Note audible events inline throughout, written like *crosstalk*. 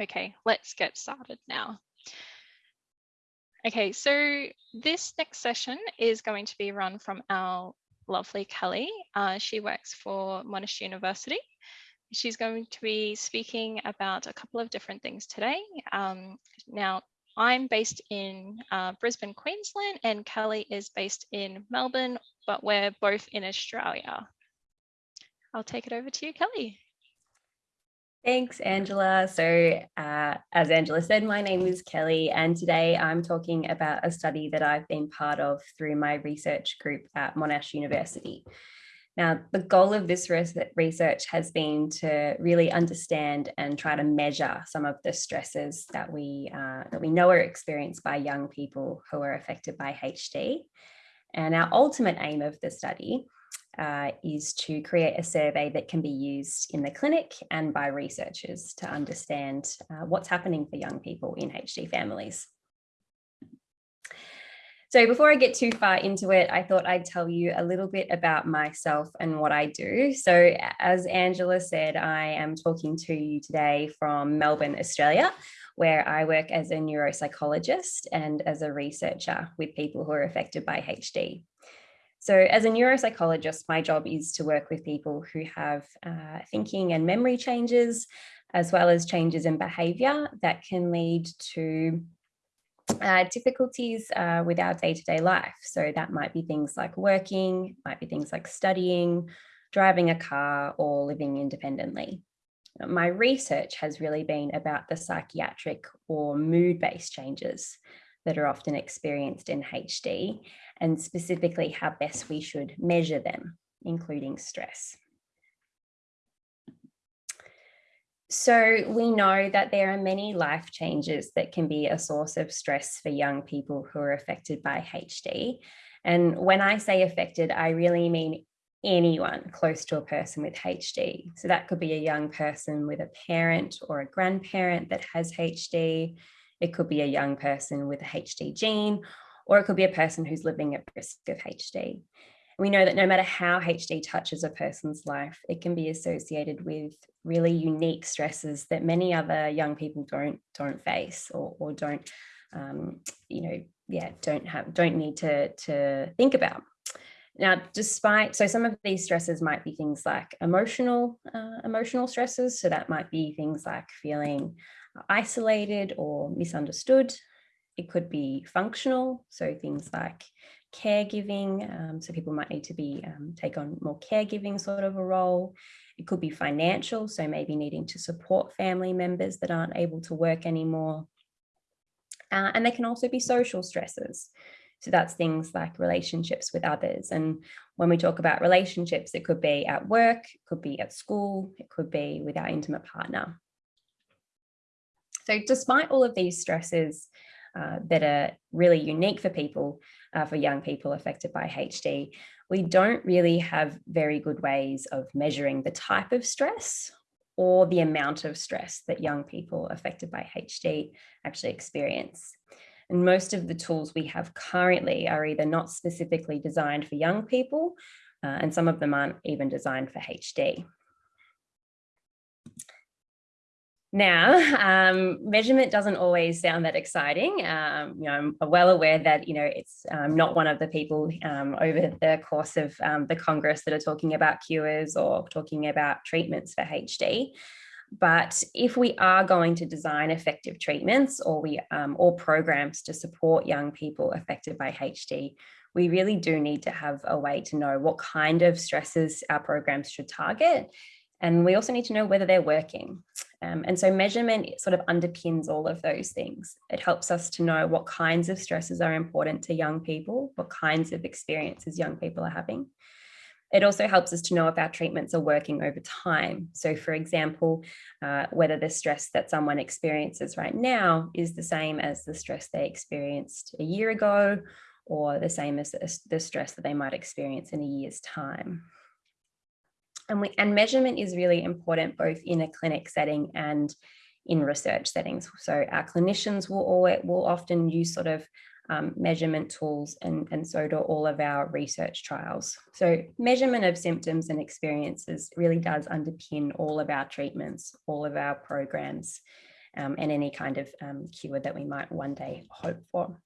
Okay, let's get started now. Okay, so this next session is going to be run from our lovely Kelly. Uh, she works for Monash University. She's going to be speaking about a couple of different things today. Um, now, I'm based in uh, Brisbane, Queensland, and Kelly is based in Melbourne, but we're both in Australia. I'll take it over to you, Kelly. Thanks, Angela. So uh, as Angela said, my name is Kelly, and today I'm talking about a study that I've been part of through my research group at Monash University. Now, the goal of this research has been to really understand and try to measure some of the stresses that we, uh, that we know are experienced by young people who are affected by HD. And our ultimate aim of the study uh, is to create a survey that can be used in the clinic and by researchers to understand uh, what's happening for young people in HD families. So before I get too far into it, I thought I'd tell you a little bit about myself and what I do. So as Angela said, I am talking to you today from Melbourne, Australia, where I work as a neuropsychologist and as a researcher with people who are affected by HD. So as a neuropsychologist, my job is to work with people who have uh, thinking and memory changes, as well as changes in behavior that can lead to uh, difficulties uh, with our day-to-day -day life. So that might be things like working, might be things like studying, driving a car or living independently. My research has really been about the psychiatric or mood-based changes that are often experienced in HD and specifically how best we should measure them, including stress. So we know that there are many life changes that can be a source of stress for young people who are affected by HD. And when I say affected, I really mean anyone close to a person with HD. So that could be a young person with a parent or a grandparent that has HD. It could be a young person with a HD gene or it could be a person who's living at risk of HD. We know that no matter how HD touches a person's life, it can be associated with really unique stresses that many other young people don't don't face or, or don't, um, you know, yeah, don't have don't need to to think about. Now, despite, so some of these stresses might be things like emotional, uh, emotional stresses. So that might be things like feeling isolated or misunderstood, it could be functional, so things like caregiving, um, so people might need to be um, take on more caregiving sort of a role. It could be financial, so maybe needing to support family members that aren't able to work anymore. Uh, and they can also be social stresses. So that's things like relationships with others. And when we talk about relationships, it could be at work, it could be at school, it could be with our intimate partner. So despite all of these stresses, uh, that are really unique for people, uh, for young people affected by HD, we don't really have very good ways of measuring the type of stress or the amount of stress that young people affected by HD actually experience. And most of the tools we have currently are either not specifically designed for young people, uh, and some of them aren't even designed for HD. Now, *laughs* um, measurement doesn't always sound that exciting. Um, you know, I'm well aware that, you know, it's um, not one of the people um, over the course of um, the Congress that are talking about cures or talking about treatments for HD. But if we are going to design effective treatments or we um, or programs to support young people affected by HD, we really do need to have a way to know what kind of stresses our programs should target and we also need to know whether they're working. Um, and so measurement sort of underpins all of those things. It helps us to know what kinds of stresses are important to young people, what kinds of experiences young people are having. It also helps us to know if our treatments are working over time. So for example, uh, whether the stress that someone experiences right now is the same as the stress they experienced a year ago, or the same as the stress that they might experience in a year's time. And, we, and measurement is really important both in a clinic setting and in research settings. So our clinicians will, always, will often use sort of um, measurement tools and, and so do all of our research trials. So measurement of symptoms and experiences really does underpin all of our treatments, all of our programs. um, and any kind of um, cure that we might one day hope for.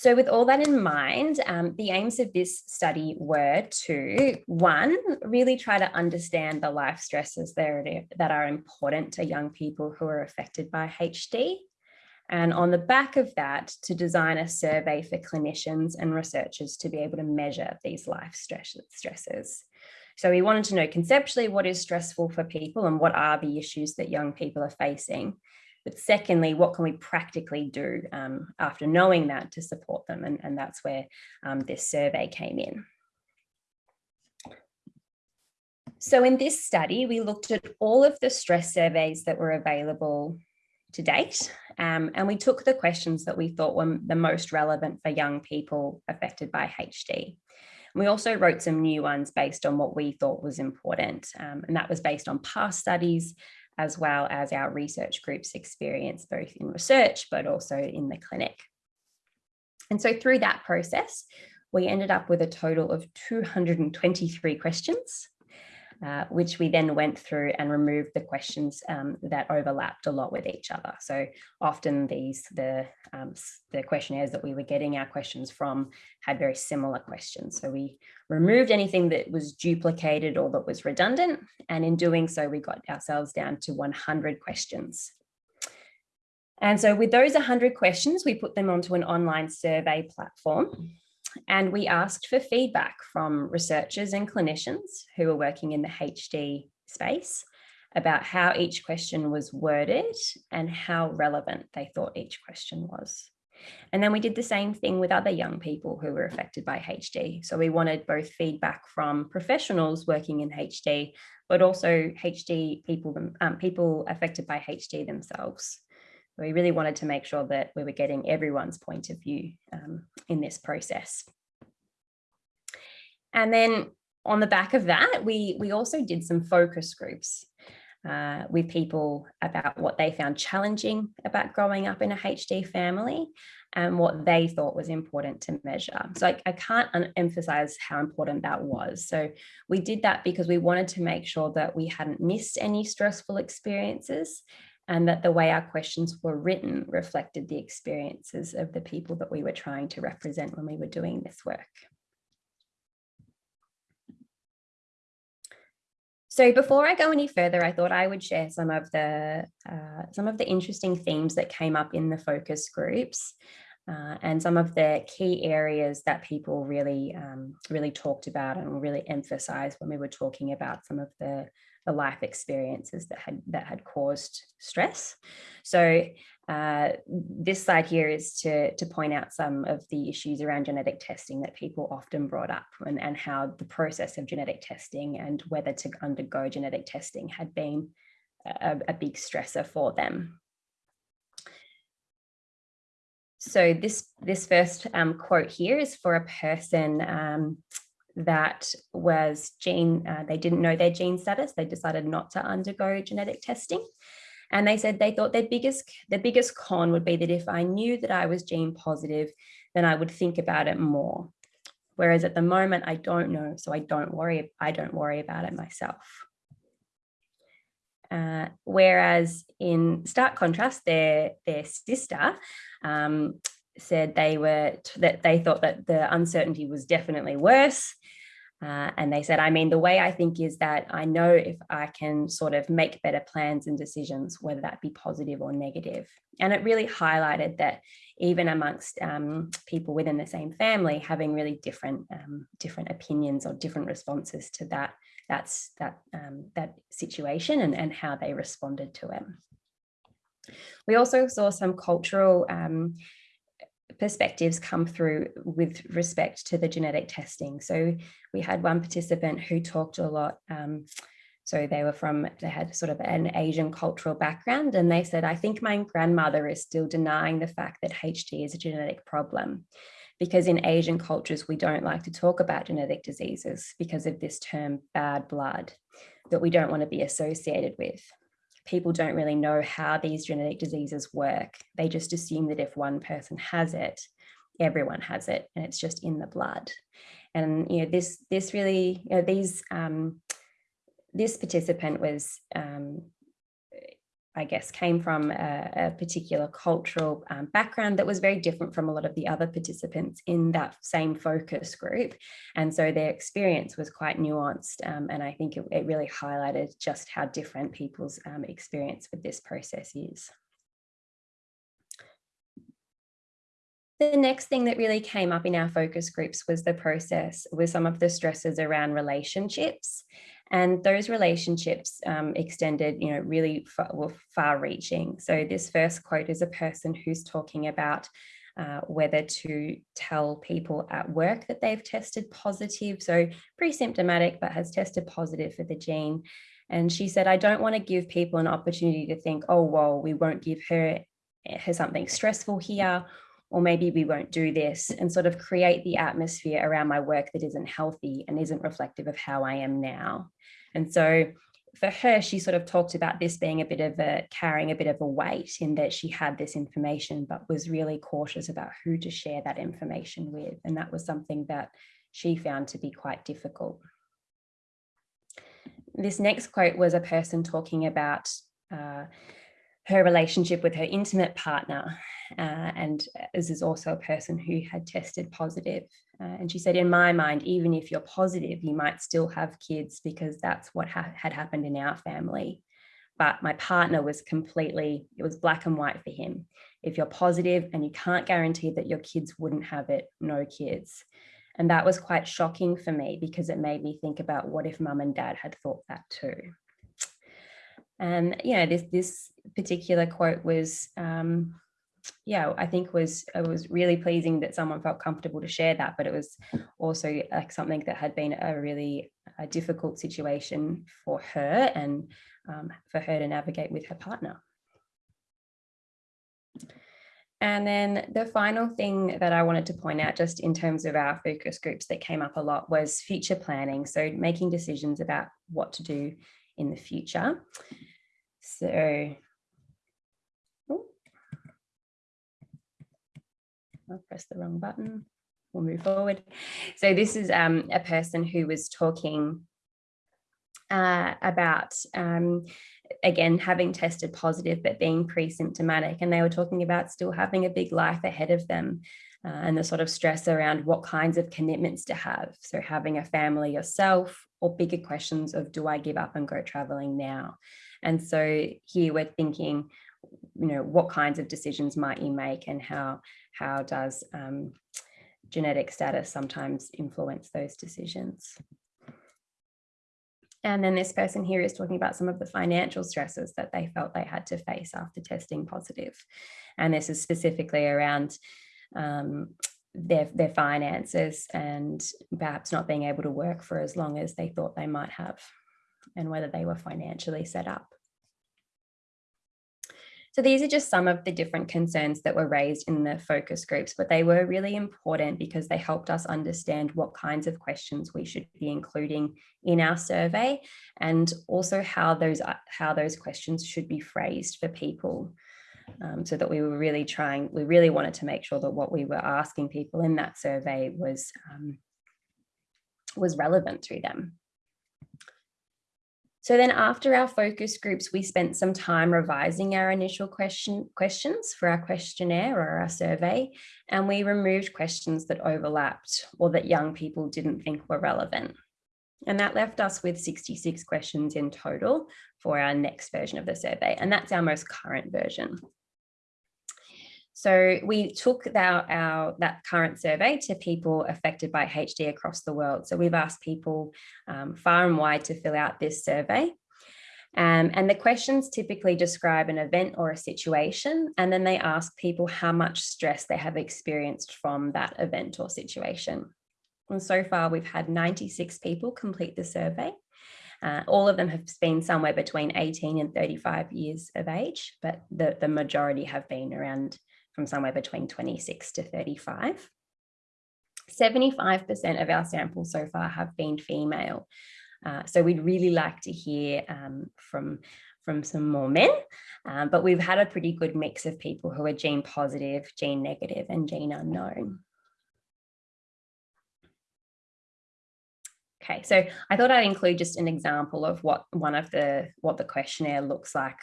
So with all that in mind, um, the aims of this study were to, one, really try to understand the life stresses that are important to young people who are affected by HD. And on the back of that, to design a survey for clinicians and researchers to be able to measure these life stresses. So we wanted to know conceptually what is stressful for people and what are the issues that young people are facing. But secondly, what can we practically do um, after knowing that to support them? And, and that's where um, this survey came in. So in this study, we looked at all of the stress surveys that were available to date, um, and we took the questions that we thought were the most relevant for young people affected by HD. We also wrote some new ones based on what we thought was important, um, and that was based on past studies as well as our research group's experience, both in research, but also in the clinic. And so through that process, we ended up with a total of 223 questions uh, which we then went through and removed the questions um, that overlapped a lot with each other. So often these, the, um, the questionnaires that we were getting our questions from had very similar questions. So we removed anything that was duplicated or that was redundant. And in doing so, we got ourselves down to 100 questions. And so with those 100 questions, we put them onto an online survey platform and we asked for feedback from researchers and clinicians who are working in the HD space about how each question was worded and how relevant they thought each question was. And then we did the same thing with other young people who were affected by HD. So we wanted both feedback from professionals working in HD, but also HD people, um, people affected by HD themselves we really wanted to make sure that we were getting everyone's point of view um, in this process. And then on the back of that, we, we also did some focus groups uh, with people about what they found challenging about growing up in a HD family and what they thought was important to measure. So I, I can't emphasize how important that was. So we did that because we wanted to make sure that we hadn't missed any stressful experiences and that the way our questions were written reflected the experiences of the people that we were trying to represent when we were doing this work. So before I go any further, I thought I would share some of the uh, some of the interesting themes that came up in the focus groups uh, and some of the key areas that people really um, really talked about and really emphasized when we were talking about some of the the life experiences that had that had caused stress. So uh, this slide here is to, to point out some of the issues around genetic testing that people often brought up and, and how the process of genetic testing and whether to undergo genetic testing had been a, a big stressor for them. So this, this first um, quote here is for a person um, that was gene, uh, they didn't know their gene status. They decided not to undergo genetic testing. And they said they thought their biggest, the biggest con would be that if I knew that I was gene positive, then I would think about it more. Whereas at the moment, I don't know, so I don't worry, I don't worry about it myself. Uh, whereas in stark contrast, their, their sister um, said they were that they thought that the uncertainty was definitely worse. Uh, and they said, I mean, the way I think is that I know if I can sort of make better plans and decisions, whether that be positive or negative. And it really highlighted that even amongst um, people within the same family, having really different um, different opinions or different responses to that that's that um, that situation and, and how they responded to it. We also saw some cultural um, perspectives come through with respect to the genetic testing. So we had one participant who talked a lot. Um, so they were from, they had sort of an Asian cultural background and they said, I think my grandmother is still denying the fact that HD is a genetic problem because in Asian cultures, we don't like to talk about genetic diseases because of this term bad blood that we don't want to be associated with people don't really know how these genetic diseases work. They just assume that if one person has it, everyone has it and it's just in the blood. And you know, this this really, you know, these um, this participant was um, I guess, came from a, a particular cultural um, background that was very different from a lot of the other participants in that same focus group. And so their experience was quite nuanced. Um, and I think it, it, really highlighted just how different people's um, experience with this process is. The next thing that really came up in our focus groups was the process with some of the stresses around relationships. And those relationships um, extended, you know, really far, were far reaching. So this first quote is a person who's talking about uh, whether to tell people at work that they've tested positive, so pre-symptomatic, but has tested positive for the gene. And she said, I don't want to give people an opportunity to think, oh, well, we won't give her, her something stressful here, or maybe we won't do this and sort of create the atmosphere around my work that isn't healthy and isn't reflective of how I am now. And so for her, she sort of talked about this being a bit of a carrying a bit of a weight in that she had this information, but was really cautious about who to share that information with. And that was something that she found to be quite difficult. This next quote was a person talking about uh, her relationship with her intimate partner. Uh, and this is also a person who had tested positive. Uh, and she said, in my mind, even if you're positive, you might still have kids because that's what ha had happened in our family. But my partner was completely, it was black and white for him. If you're positive and you can't guarantee that your kids wouldn't have it, no kids. And that was quite shocking for me because it made me think about what if mum and dad had thought that too. And you know, this this particular quote was, um, yeah, I think was it was really pleasing that someone felt comfortable to share that, but it was also like something that had been a really a difficult situation for her and um, for her to navigate with her partner. And then the final thing that I wanted to point out just in terms of our focus groups that came up a lot was future planning. So making decisions about what to do in the future. So, I'll press the wrong button. We'll move forward. So this is um, a person who was talking uh, about, um, again, having tested positive, but being pre-symptomatic. And they were talking about still having a big life ahead of them uh, and the sort of stress around what kinds of commitments to have. So having a family yourself or bigger questions of do I give up and go traveling now? And so here we're thinking, you know, what kinds of decisions might you make and how, how does um, genetic status sometimes influence those decisions? And then this person here is talking about some of the financial stresses that they felt they had to face after testing positive. And this is specifically around um, their, their finances and perhaps not being able to work for as long as they thought they might have and whether they were financially set up. So these are just some of the different concerns that were raised in the focus groups, but they were really important because they helped us understand what kinds of questions we should be including in our survey and also how those, how those questions should be phrased for people um, so that we were really trying, we really wanted to make sure that what we were asking people in that survey was, um, was relevant to them. So then after our focus groups, we spent some time revising our initial question questions for our questionnaire or our survey, and we removed questions that overlapped or that young people didn't think were relevant. And that left us with 66 questions in total for our next version of the survey, and that's our most current version. So we took our, our, that current survey to people affected by HD across the world. So we've asked people um, far and wide to fill out this survey. Um, and the questions typically describe an event or a situation, and then they ask people how much stress they have experienced from that event or situation. And so far, we've had 96 people complete the survey. Uh, all of them have been somewhere between 18 and 35 years of age, but the, the majority have been around from somewhere between 26 to 35. 75% of our samples so far have been female. Uh, so we'd really like to hear um, from, from some more men, um, but we've had a pretty good mix of people who are gene positive, gene negative and gene unknown. Okay, so I thought I'd include just an example of what one of the what the questionnaire looks like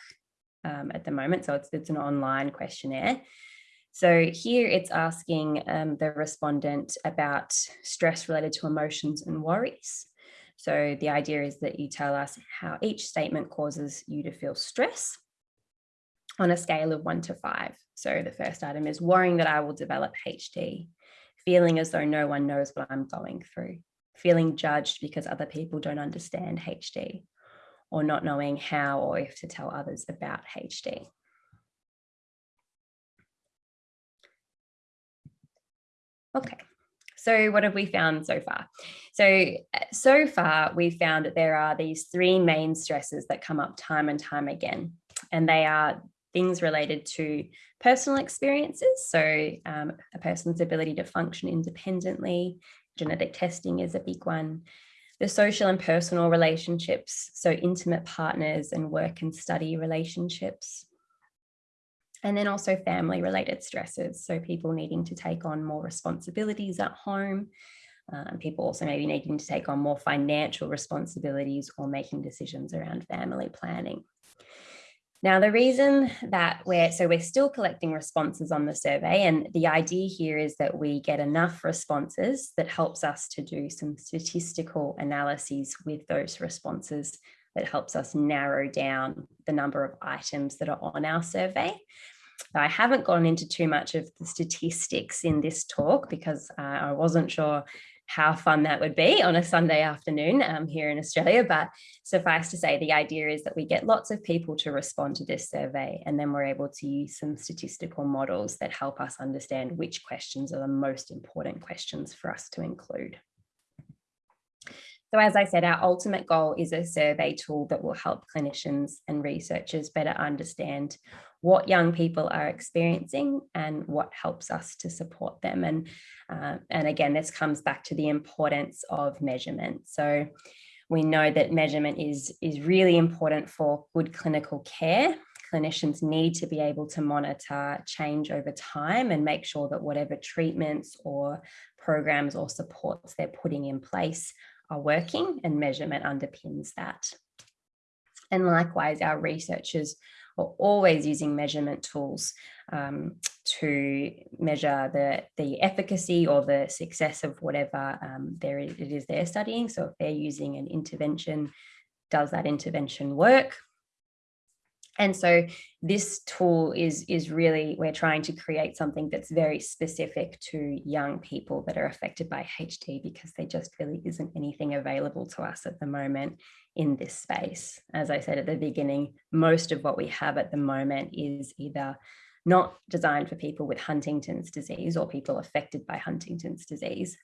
um, at the moment. So it's, it's an online questionnaire. So here it's asking um, the respondent about stress related to emotions and worries. So the idea is that you tell us how each statement causes you to feel stress on a scale of one to five. So the first item is worrying that I will develop HD, feeling as though no one knows what I'm going through, feeling judged because other people don't understand HD, or not knowing how or if to tell others about HD. Okay, so what have we found so far? So, so far we've found that there are these three main stresses that come up time and time again, and they are things related to personal experiences. So um, a person's ability to function independently, genetic testing is a big one. The social and personal relationships, so intimate partners and work and study relationships. And then also family related stresses. So people needing to take on more responsibilities at home. Um, people also maybe needing to take on more financial responsibilities or making decisions around family planning. Now, the reason that we're, so we're still collecting responses on the survey and the idea here is that we get enough responses that helps us to do some statistical analyses with those responses that helps us narrow down the number of items that are on our survey. I haven't gone into too much of the statistics in this talk because uh, I wasn't sure how fun that would be on a Sunday afternoon um, here in Australia. But suffice to say, the idea is that we get lots of people to respond to this survey, and then we're able to use some statistical models that help us understand which questions are the most important questions for us to include. So as I said, our ultimate goal is a survey tool that will help clinicians and researchers better understand what young people are experiencing and what helps us to support them. And, uh, and again, this comes back to the importance of measurement. So we know that measurement is, is really important for good clinical care. Clinicians need to be able to monitor change over time and make sure that whatever treatments or programs or supports they're putting in place are working and measurement underpins that. And likewise, our researchers are always using measurement tools um, to measure the, the efficacy or the success of whatever um, it is they're studying. So if they're using an intervention, does that intervention work? And so this tool is, is really, we're trying to create something that's very specific to young people that are affected by HD because there just really isn't anything available to us at the moment in this space. As I said at the beginning, most of what we have at the moment is either not designed for people with Huntington's disease or people affected by Huntington's disease,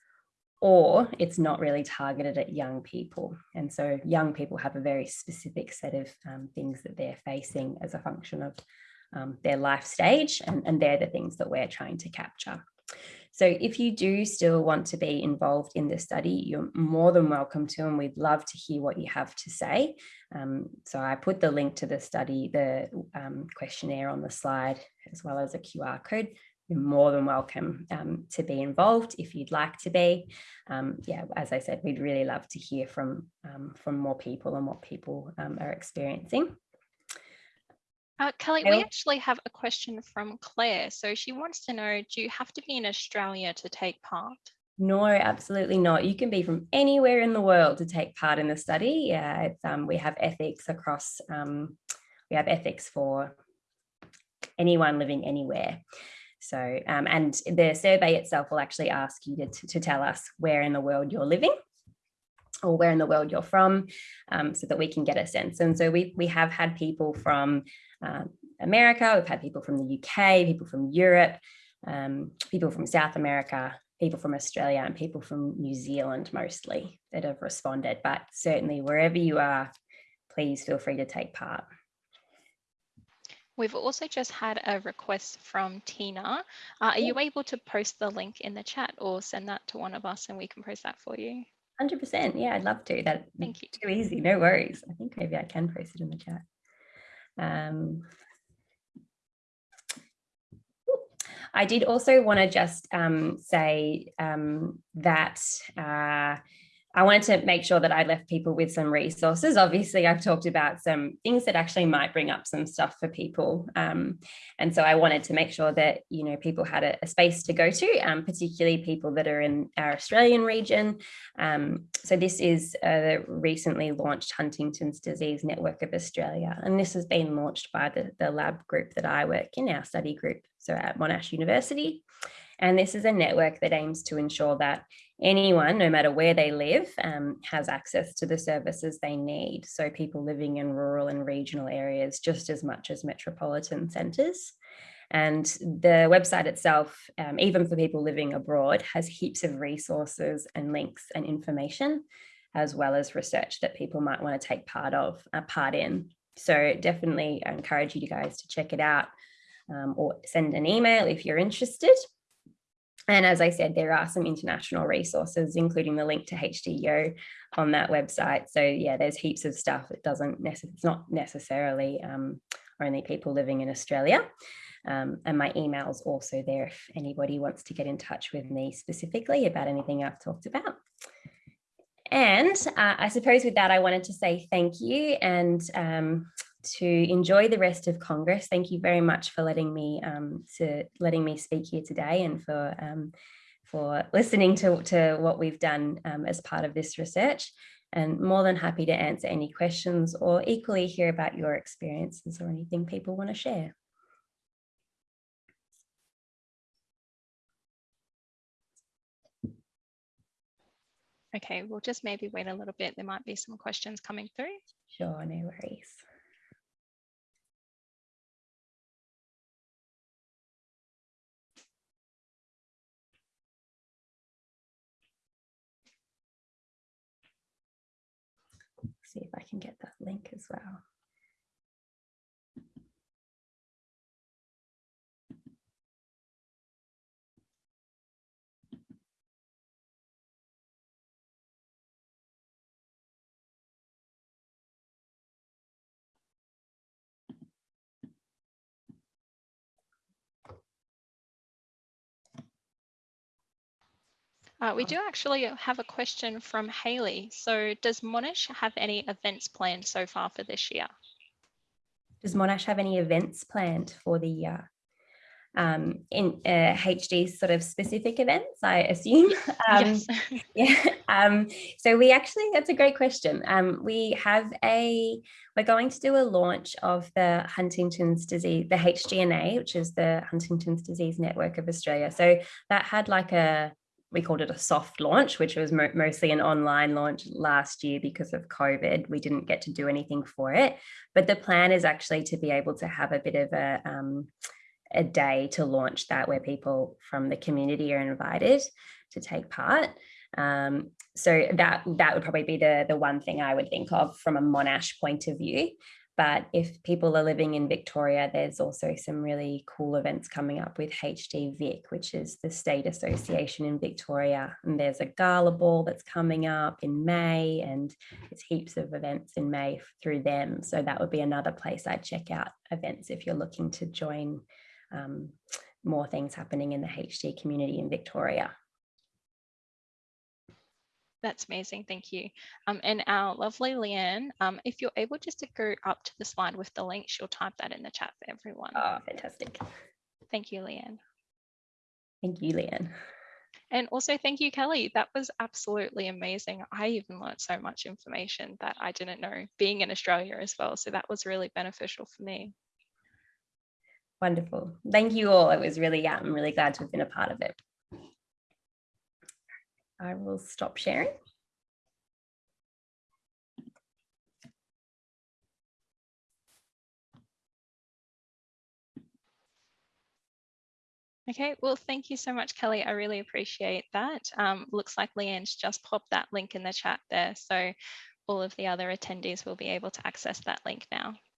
or it's not really targeted at young people. And so young people have a very specific set of um, things that they're facing as a function of um, their life stage, and, and they're the things that we're trying to capture. So if you do still want to be involved in the study, you're more than welcome to, and we'd love to hear what you have to say. Um, so I put the link to the study, the um, questionnaire on the slide, as well as a QR code. You're more than welcome um, to be involved if you'd like to be. Um, yeah, as I said, we'd really love to hear from, um, from more people and what people um, are experiencing. Uh, Kelly, we actually have a question from Claire. So she wants to know, do you have to be in Australia to take part? No, absolutely not. You can be from anywhere in the world to take part in the study. Yeah, um, we have ethics across, um, we have ethics for anyone living anywhere. So, um, and the survey itself will actually ask you to, to tell us where in the world you're living or where in the world you're from um, so that we can get a sense. And so we, we have had people from um, America, we've had people from the UK, people from Europe, um, people from South America, people from Australia and people from New Zealand mostly that have responded. But certainly wherever you are, please feel free to take part. We've also just had a request from Tina. Uh, are you able to post the link in the chat or send that to one of us and we can post that for you? 100%. Yeah, I'd love to. That Thank you. Too easy. No worries. I think maybe I can post it in the chat. Um, I did also want to just um, say um, that uh, I wanted to make sure that I left people with some resources. Obviously, I've talked about some things that actually might bring up some stuff for people. Um, and so I wanted to make sure that, you know, people had a, a space to go to, um, particularly people that are in our Australian region. Um, so this is the recently launched Huntington's Disease Network of Australia. And this has been launched by the, the lab group that I work in, our study group, so at Monash University. And this is a network that aims to ensure that anyone, no matter where they live, um, has access to the services they need. So people living in rural and regional areas just as much as metropolitan centres. And the website itself, um, even for people living abroad, has heaps of resources and links and information, as well as research that people might want to take part of, uh, part in. So definitely I encourage you guys to check it out um, or send an email if you're interested. And as I said, there are some international resources, including the link to HDYO on that website. So yeah, there's heaps of stuff. It doesn't, it's not necessarily um, only people living in Australia. Um, and my email's also there if anybody wants to get in touch with me specifically about anything I've talked about. And uh, I suppose with that, I wanted to say thank you and um, to enjoy the rest of Congress. Thank you very much for letting me um, to letting me speak here today and for um, for listening to, to what we've done um, as part of this research and more than happy to answer any questions or equally hear about your experiences or anything people want to share. Okay, we'll just maybe wait a little bit. There might be some questions coming through. Sure, no worries. See if I can get that link as well. Uh, we do actually have a question from Haley. So does Monash have any events planned so far for this year? Does Monash have any events planned for the year? Um, in uh, HD sort of specific events, I assume. *laughs* Um, yes. *laughs* yeah. Um, so we actually, that's a great question. Um, we have a, we're going to do a launch of the Huntington's disease, the HDNA, which is the Huntington's Disease Network of Australia. So that had like a, we called it a soft launch, which was mo mostly an online launch last year because of COVID. We didn't get to do anything for it, but the plan is actually to be able to have a bit of a, um, a day to launch that where people from the community are invited to take part. Um, so that that would probably be the the one thing I would think of from a Monash point of view. But if people are living in Victoria, there's also some really cool events coming up with HD Vic, which is the state association in Victoria. And there's a gala ball that's coming up in May, and there's heaps of events in May through them. So that would be another place I'd check out events if you're looking to join um, more things happening in the HD community in Victoria. That's amazing. Thank you. Um, and our lovely Leanne, um, if you're able just to go up to the slide with the link, she'll type that in the chat for everyone. Oh, fantastic. Thank you, Leanne. Thank you, Leanne. And also thank you, Kelly. That was absolutely amazing. I even learned so much information that I didn't know being in Australia as well. So that was really beneficial for me. Wonderful. Thank you all. It was really, yeah, I'm really glad to have been a part of it. I will stop sharing. Okay, well, thank you so much, Kelly. I really appreciate that. Um, looks like Leanne's just popped that link in the chat there. So all of the other attendees will be able to access that link now.